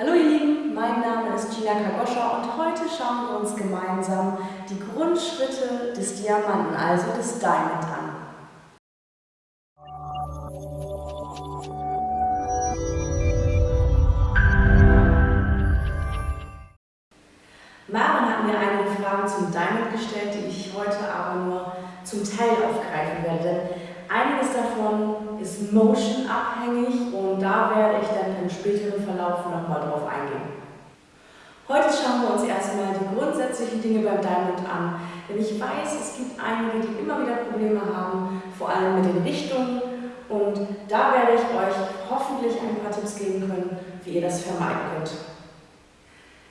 Hallo ihr Lieben, mein Name ist Gina Kagoscha und heute schauen wir uns gemeinsam die Grundschritte des Diamanten, also des Diamond an. Maren hat mir einige Fragen zum Diamond gestellt, die ich heute aber nur zum Teil aufgreifen werde, einiges davon ist motion abhängig und da werde ich späteren Verlauf nochmal drauf eingehen. Heute schauen wir uns erstmal die grundsätzlichen Dinge beim Diamond an, denn ich weiß, es gibt einige, die immer wieder Probleme haben, vor allem mit den Richtungen und da werde ich euch hoffentlich ein paar Tipps geben können, wie ihr das vermeiden könnt.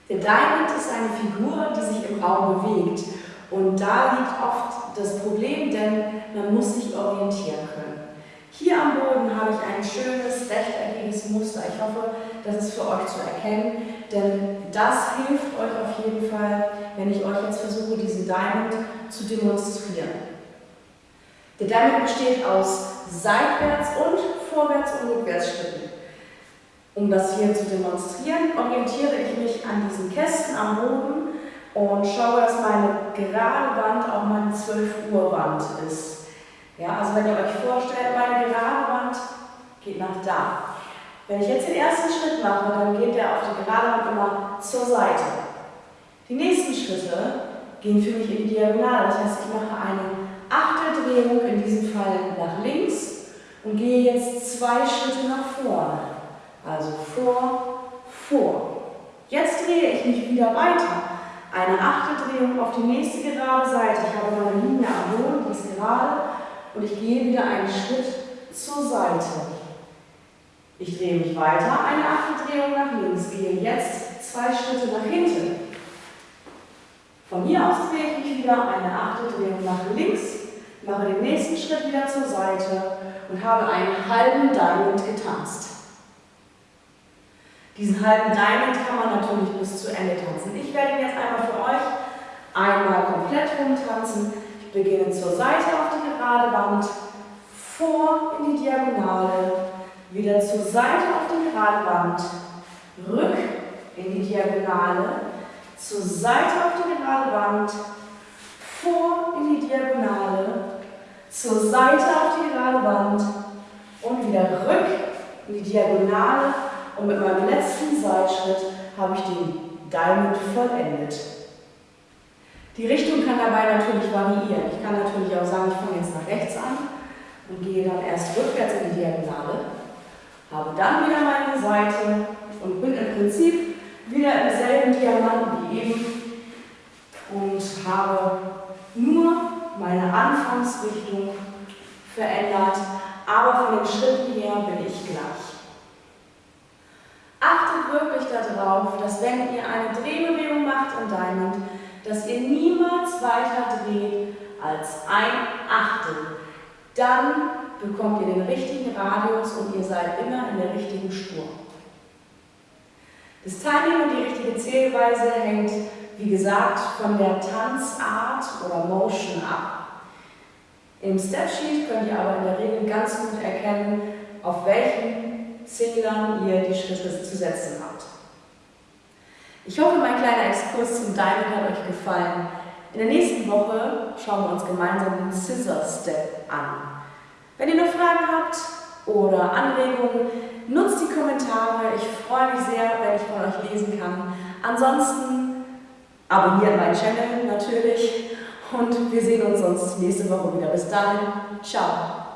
Der Diamond ist eine Figur, die sich im Raum bewegt. Und da liegt oft das Problem, denn man muss sich orientieren können. Hier am Boden habe ich ein Muster. Ich hoffe, das ist für euch zu erkennen, denn das hilft euch auf jeden Fall, wenn ich euch jetzt versuche, diesen Diamond zu demonstrieren. Der Diamond besteht aus Seitwärts- und Vorwärts- und Rückwärtsschritten. Um das hier zu demonstrieren, orientiere ich mich an diesen Kästen am Boden und schaue, dass meine gerade Wand auch meine 12 Uhr Wand ist. Ja, also wenn ihr euch vorstellt, meine gerade Wand geht nach da. Wenn ich jetzt den ersten Schritt mache, dann geht der auf die gerade Wand immer zur Seite. Die nächsten Schritte gehen für mich in die Diagonale. Das heißt, ich mache eine Achteldrehung, in diesem Fall nach links und gehe jetzt zwei Schritte nach vorne. Also vor, vor. Jetzt drehe ich mich wieder weiter. Eine Achteldrehung auf die nächste gerade Seite. Ich habe meine Linie am Boden, die ist gerade. Und ich gehe wieder einen Schritt zur Seite. Ich drehe mich weiter, eine Achteldrehung nach links. Gehe jetzt zwei Schritte nach hinten. Von hier aus drehe ich mich wieder eine Achteldrehung nach links, mache den nächsten Schritt wieder zur Seite und habe einen halben Diamond getanzt. Diesen halben Diamond kann man natürlich bis zu Ende tanzen. Ich werde ihn jetzt einmal für euch einmal komplett rumtanzen. Ich beginne zur Seite auf die gerade Wand, vor in die Diagonale, wieder zur Seite auf die gerade Wand, rück in die Diagonale, zur Seite auf die gerade Wand, vor in die Diagonale, zur Seite auf die gerade Wand und wieder rück in die Diagonale und mit meinem letzten Seitschritt habe ich den Diamond vollendet. Die Richtung kann dabei natürlich variieren. Ich kann natürlich auch sagen, ich fange jetzt nach rechts an und gehe dann erst rückwärts in die Diagonale, habe dann wieder meine Seite und bin im Prinzip wieder im selben Diamanten wie eben und habe nur meine Anfangsrichtung verändert, aber von den Schritten her bin ich gleich. Achtet wirklich darauf, dass wenn ihr eine Drehbewegung macht in Diamond, dass ihr niemals weiter dreht als ein Achtel. Dann bekommt ihr den richtigen Radius und ihr seid immer in der richtigen Spur. Das Timing und die richtige Zählweise hängt, wie gesagt, von der Tanzart oder Motion ab. Im Stepsheet könnt ihr aber in der Regel ganz gut erkennen, auf welchen Zählern ihr die Schritte zu setzen habt. Ich hoffe, mein kleiner Exkurs zum Diamond hat euch gefallen. In der nächsten Woche schauen wir uns gemeinsam den Scissor Step an. Fragen habt oder Anregungen, nutzt die Kommentare. Ich freue mich sehr, wenn ich von euch lesen kann. Ansonsten abonniert meinen Channel natürlich und wir sehen uns sonst nächste Woche wieder. Bis dahin, ciao!